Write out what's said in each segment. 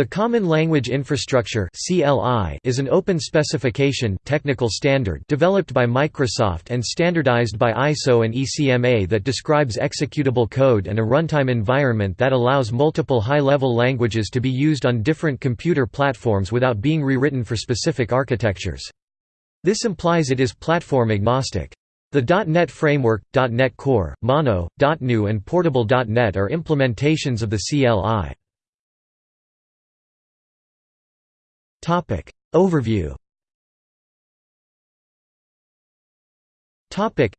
The Common Language Infrastructure is an open specification technical standard developed by Microsoft and standardized by ISO and ECMA that describes executable code and a runtime environment that allows multiple high-level languages to be used on different computer platforms without being rewritten for specific architectures. This implies it is platform agnostic. The .NET Framework, .NET Core, Mono, DotGNU and Portable.NET are implementations of the CLI. Topic. Overview. Topic.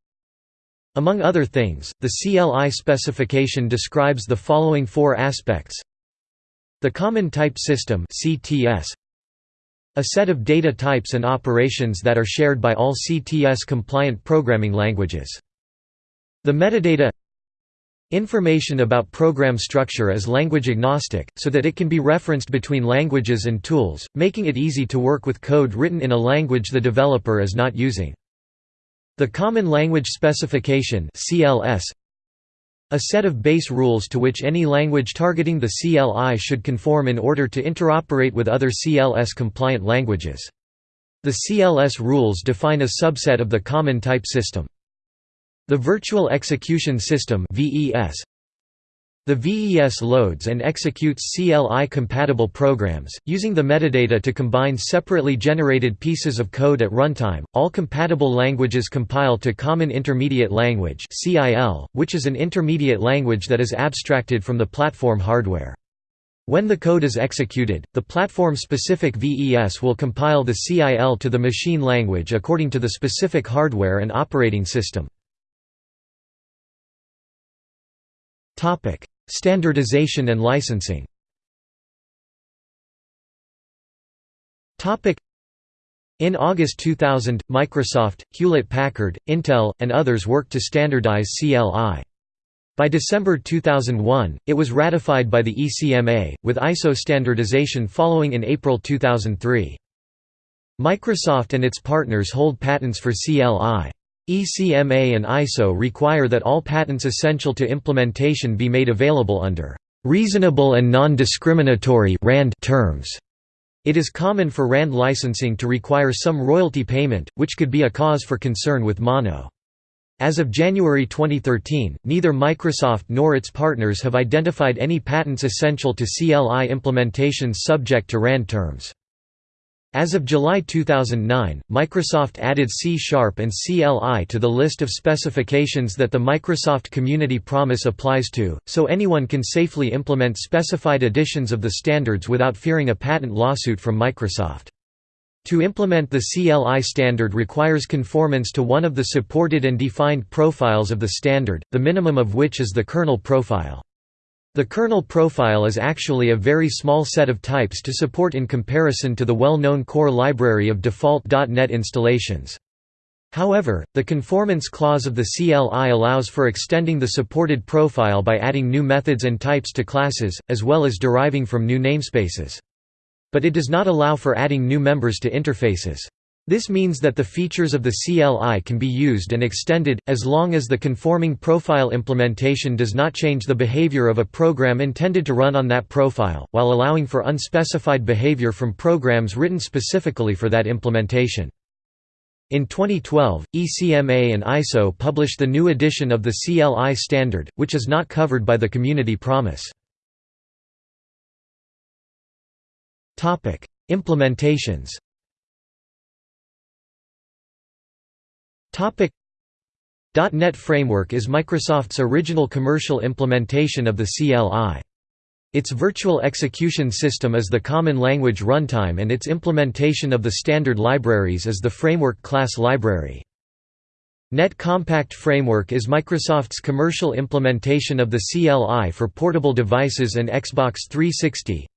Among other things, the CLI specification describes the following four aspects. The Common Type System CTS a set of data types and operations that are shared by all CTS-compliant programming languages. The metadata Information about program structure is language agnostic, so that it can be referenced between languages and tools, making it easy to work with code written in a language the developer is not using. The Common Language Specification CLS a set of base rules to which any language targeting the CLI should conform in order to interoperate with other CLS-compliant languages. The CLS rules define a subset of the Common Type System. The Virtual Execution System the VES loads and executes CLI-compatible programs, using the metadata to combine separately generated pieces of code at runtime. All compatible languages compile to Common Intermediate Language (CIL), which is an intermediate language that is abstracted from the platform hardware. When the code is executed, the platform-specific VES will compile the CIL to the machine language according to the specific hardware and operating system. Standardization and licensing in August 2000, Microsoft, Hewlett-Packard, Intel, and others worked to standardize CLI. By December 2001, it was ratified by the ECMA, with ISO standardization following in April 2003. Microsoft and its partners hold patents for CLI. ECMA and ISO require that all patents essential to implementation be made available under reasonable and non-discriminatory terms. It is common for RAND licensing to require some royalty payment, which could be a cause for concern with Mono. As of January 2013, neither Microsoft nor its partners have identified any patents essential to CLI implementations subject to RAND terms. As of July 2009, Microsoft added C-Sharp and CLI to the list of specifications that the Microsoft Community Promise applies to, so anyone can safely implement specified editions of the standards without fearing a patent lawsuit from Microsoft. To implement the CLI standard requires conformance to one of the supported and defined profiles of the standard, the minimum of which is the kernel profile. The kernel profile is actually a very small set of types to support in comparison to the well-known core library of default .NET installations. However, the conformance clause of the CLI allows for extending the supported profile by adding new methods and types to classes, as well as deriving from new namespaces. But it does not allow for adding new members to interfaces. This means that the features of the CLI can be used and extended, as long as the conforming profile implementation does not change the behavior of a program intended to run on that profile, while allowing for unspecified behavior from programs written specifically for that implementation. In 2012, ECMA and ISO published the new edition of the CLI standard, which is not covered by the Community Promise. Implementations .NET Framework is Microsoft's original commercial implementation of the CLI. Its virtual execution system is the Common Language Runtime and its implementation of the standard libraries is the Framework class library. Net Compact Framework is Microsoft's commercial implementation of the CLI for portable devices and Xbox 360.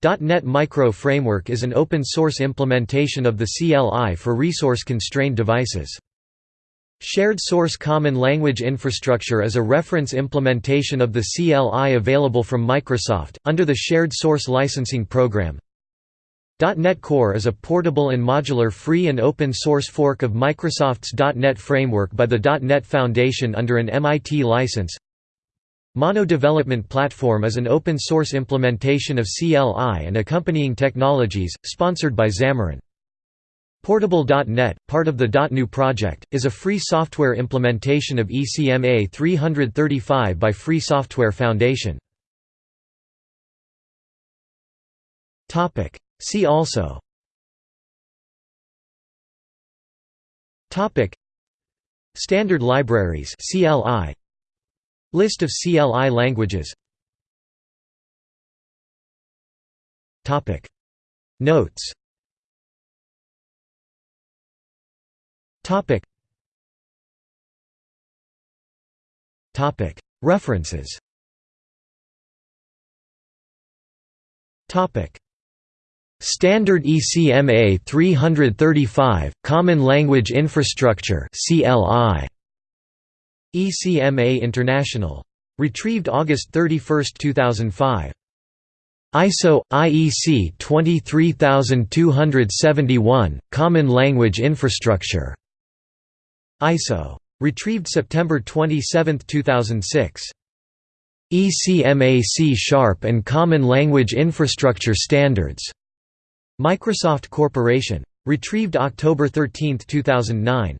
.NET Micro Framework is an open-source implementation of the CLI for resource-constrained devices. Shared Source Common Language Infrastructure is a reference implementation of the CLI available from Microsoft, under the Shared Source Licensing Program. .NET Core is a portable and modular free and open source fork of Microsoft's .NET framework by the .NET Foundation under an MIT license. Mono Development Platform is an open-source implementation of CLI and accompanying technologies, sponsored by Xamarin. Portable.NET, part of the DotGNU project, is a free software implementation of ECMA 335 by Free Software Foundation. See also Standard libraries CLI List of CLI languages. Notes. References. Topic. Standard ECMA 335 Common Language Infrastructure CLI ECMA International. Retrieved August 31, 2005. ISO IEC 23271 Common Language Infrastructure. ISO. Retrieved September 27, 2006. ECMA C Sharp and Common Language Infrastructure Standards. Microsoft Corporation. Retrieved October 13, 2009.